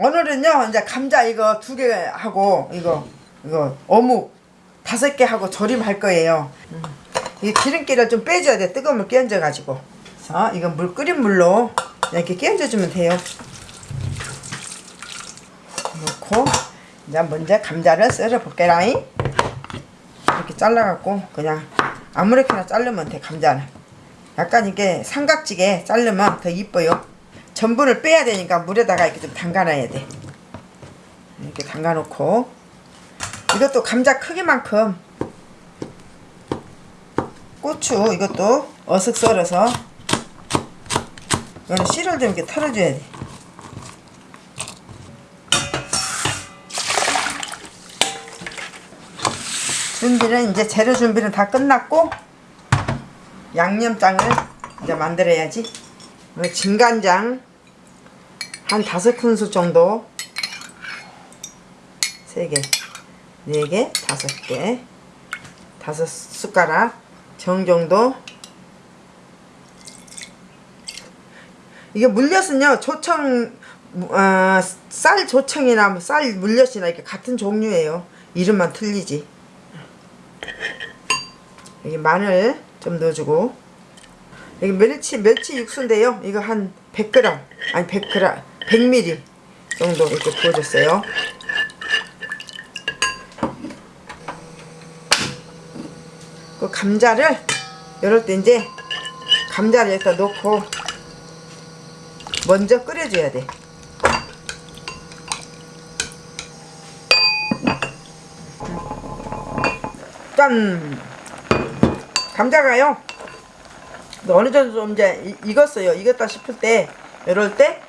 오늘은요 이제 감자 이거 두 개 하고 이거 이거 어묵 다섯 개 하고 조림할 거예요. 음. 이 기름기를 좀 빼줘야 돼. 뜨거운 물 끼얹어 가지고. 그래서 이거 물 끓인 물로 이렇게 끼얹어 주면 돼요. 넣고 이제 먼저 감자를 썰어 볼게라잉. 이렇게 잘라 갖고 그냥 아무렇게나 자르면 돼 감자는. 약간 이게 삼각지게 자르면 더 이뻐요. 전분을 빼야 되니까 물에다가 이렇게 좀 담가놔야 돼. 이렇게 담가놓고 이것도 감자 크기만큼 고추 이것도 어슷 썰어서 이거는 씨를 좀 이렇게 털어줘야 돼. 준비는 이제 재료 준비는 다 끝났고 양념장을 이제 만들어야지. 진간장 한 다섯 큰술 정도? 세 개, 네 개, 다섯 개, 다섯 숟가락 정정도? 이게 물엿은요 조청 어, 쌀 조청이나 뭐쌀 물엿이나 이렇게 같은 종류예요. 이름만 틀리지. 여기 마늘 좀 넣어주고. 여기 멸치 멸치 육수인데요. 이거 한 100g 아니 100g 100ml 정도 이렇게 부어줬어요 그 감자를 이럴 때 이제 감자를 여기다 넣고 먼저 끓여줘야 돼. 짠! 감자가요. 어느 정도 좀 이제 이- 익었어요. 익었다 싶을 때 이럴 때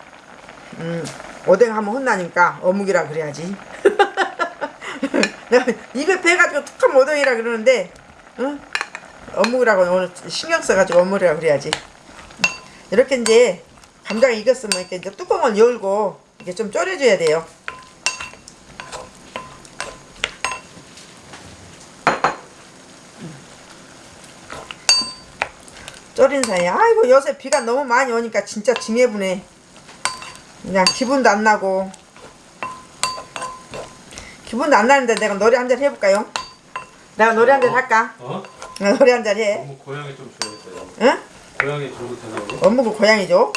음, 오뎅 하면 혼나니까 어묵이라 그래야지. 내가 입에 배가지고 툭하면 오뎅이라 그러는데 응? 어묵이라고 오늘 신경 써가지고 어묵이라 그래야지. 이렇게 이제 감자가 익었으면 이렇게 이제 뚜껑을 열고 이렇게 좀 졸여줘야 돼요. 졸인 사이에 아이고 요새 비가 너무 많이 오니까 진짜 징해부네. 그냥 기분도 안 나고 기분도 안 나는데 내가 노래 한 잔 해볼까요? 내가 노래 한잔 할까? 어? 내가 노래 한 잔 해. 너무 고양이 좀 줘야겠어요. 응? 고양이 줘도 되나요? 어묵은 고양이죠.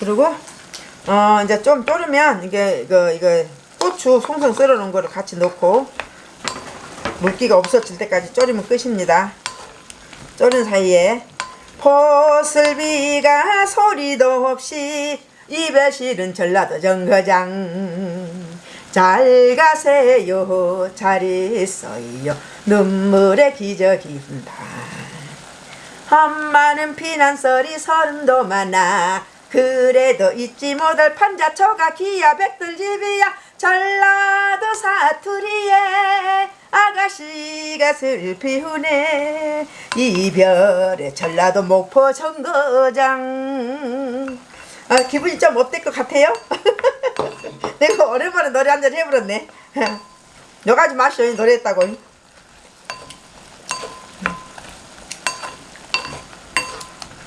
그리고 어 이제 좀 졸으면 이게 이거 이거 고추 송송 썰어 놓은 거를 같이 넣고 물기가 없어질 때까지 졸이면 끝입니다. 졸은 사이에 포슬비가 소리도 없이 입에 실은 전라도 정거장. 잘 가세요 잘 있어요. 눈물에 기저귀다 한마는 피난설이 서른도 많아. 그래도 잊지 못할 판자초가 기야 백들집이야. 전라도 사투리에 아가씨 가 슬피 우네. 이별의 전라도 목포 정거장. 아 기분이 좀 어떨 것 같아요? 내가 오랜만에 노래 한 잔 해버렸네. 여가지 마시오 노래했다고.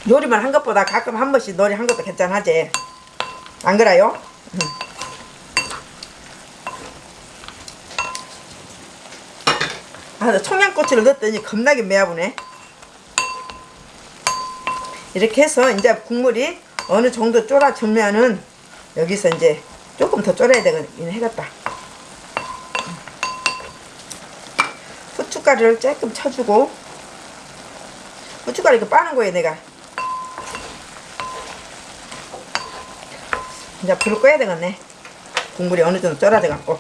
요리만 한 것보다 가끔 한 번씩 노래 한 것도 괜찮하지. 안 그래요? 나 청양고추를 넣었더니 겁나게 매아보네. 이렇게 해서 이제 국물이 어느 정도 쫄아들면은 여기서 이제 조금 더 쫄아야 되긴 해겠다. 후춧가루를 조금 쳐주고. 후춧가루 이렇게 빠는 거예요 내가. 이제 불을 꺼야 되겠네. 국물이 어느 정도 쫄아져 갖고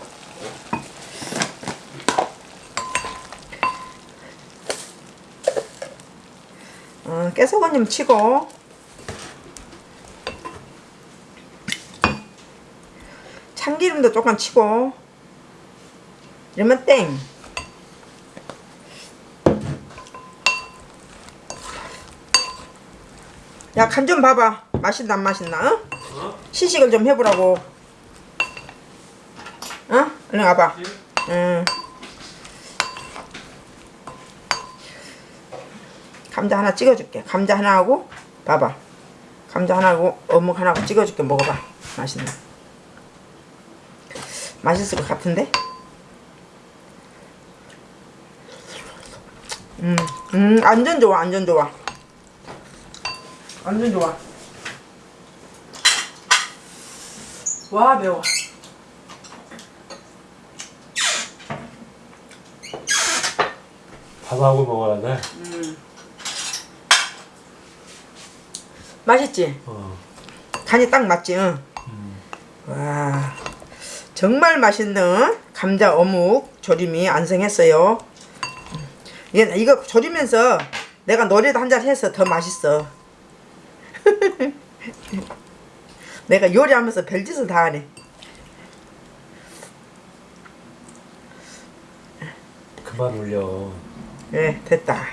어, 깨소금좀 치고 참기름도 조금 치고 이러면 땡 야, 간 좀 봐봐. 맛있나 안 맛있나? 어? 어? 시식을 좀 해보라고. 어? 얼른 와봐. 응. 감자 하나 찍어줄게. 감자 하나 하고 봐봐. 감자 하나고 어묵 하나고 찍어줄게 먹어봐. 맛있네. 맛있을 것 같은데? 음, 음, 완전 좋아, 완전 좋아. 완전 좋아. 와, 매워. 밥하고 먹어야 돼. 맛있지? 어. 간이 딱 맞지? 응? 음. 와, 정말 맛있는 감자 어묵 조림이 완성했어요. 이게 이거 조리면서 내가 노래도 한 잔 해서 더 맛있어. 내가 요리하면서 별짓을 다 하네. 그만 올려. 예, 됐다.